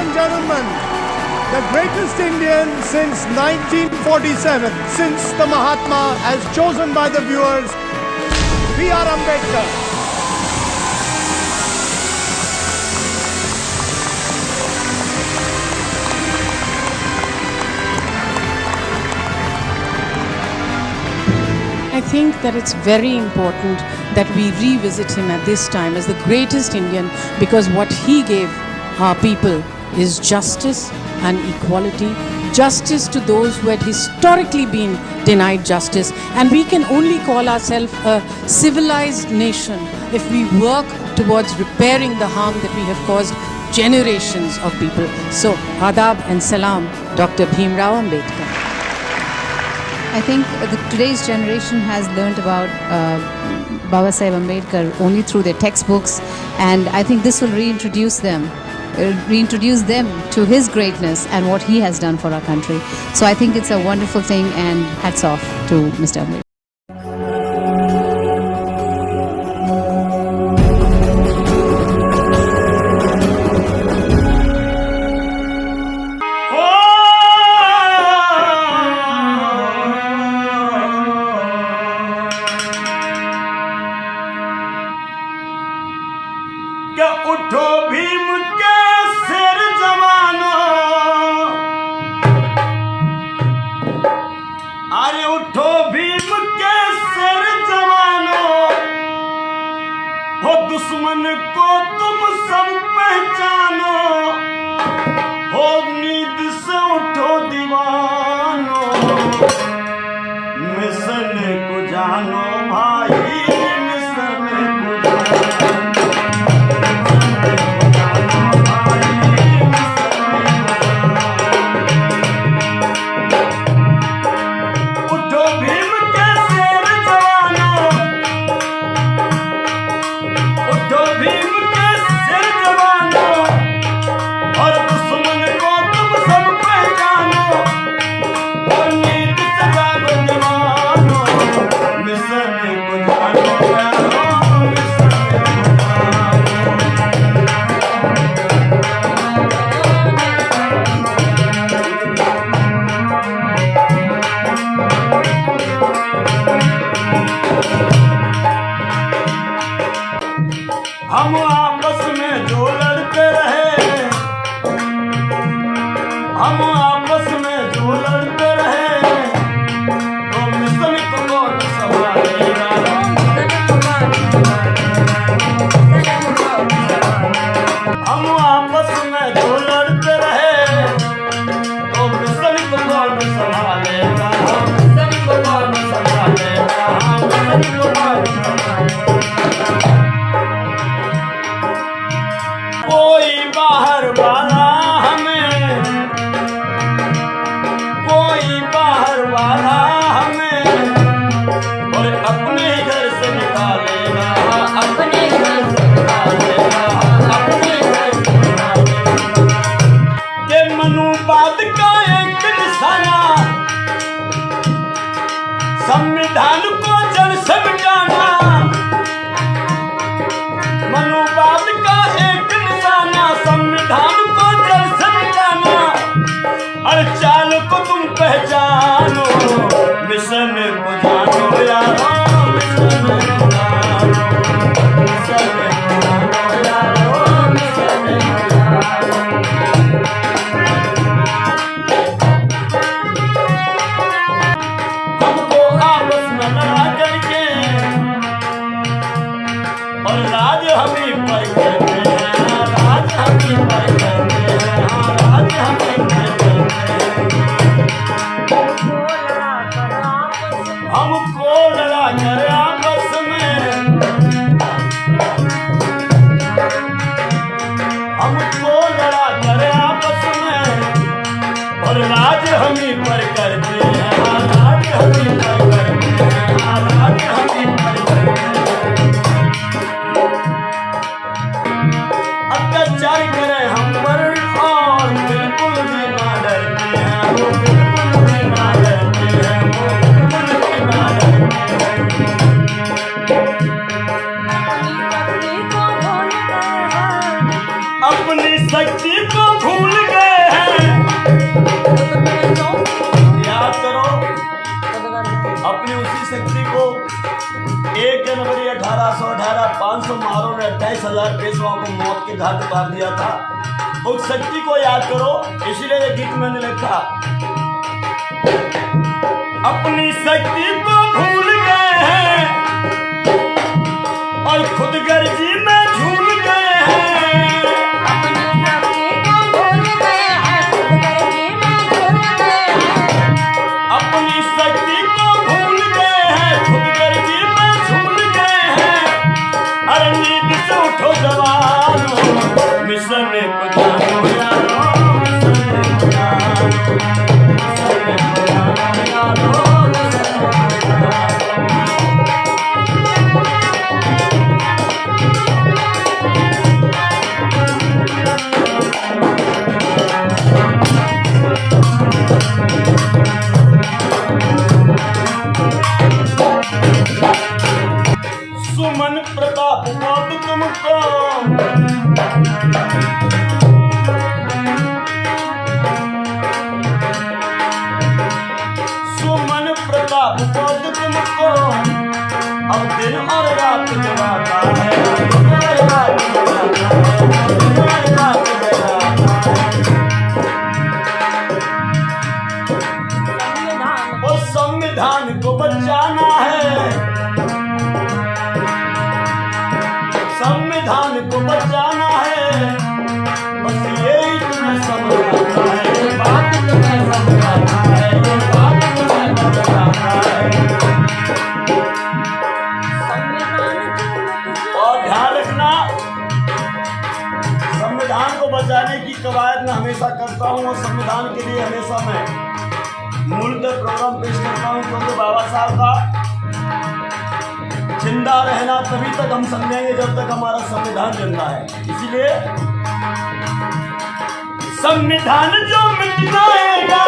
and gentlemen, the greatest Indian since 1947, since the Mahatma as chosen by the viewers, B.R. Ambedkar. I think that it's very important that we revisit him at this time as the greatest Indian because what he gave our people is justice and equality. Justice to those who had historically been denied justice. And we can only call ourselves a civilized nation if we work towards repairing the harm that we have caused generations of people. So, adab and salam, Dr. Bhimrao Ambedkar. I think the, today's generation has learned about uh, Baba Sahib Ambedkar only through their textbooks, and I think this will reintroduce them, Uh, reintroduce them to his greatness and what he has done for our country. So I think it's a wonderful thing, and hats off to Mr. Ambedkar. दुश्मन को तुम सब पहचानो। हो नींद से उठो दीवानो। Mission को जानो। Thank you. सौ अठारह पाँच सौ मारों ने अट्ठाईस हज़ार पेशवाओं को मौत के घाट उतार दिया था। उस शक्ति को याद करो, इसीलिए गीत मैंने लिखा। अपनी शक्ति को भूल गए हैं और खुद गर्जी में झूल Música समय। मूलतः प्रोग्राम पेश करता हूँ, क्योंकि बाबा साहब का ज़िंदा रहना तभी तक हम समझेंगे जब तक हमारा संविधान ज़िंदा है। इसीलिए संविधान जो मिटाएगा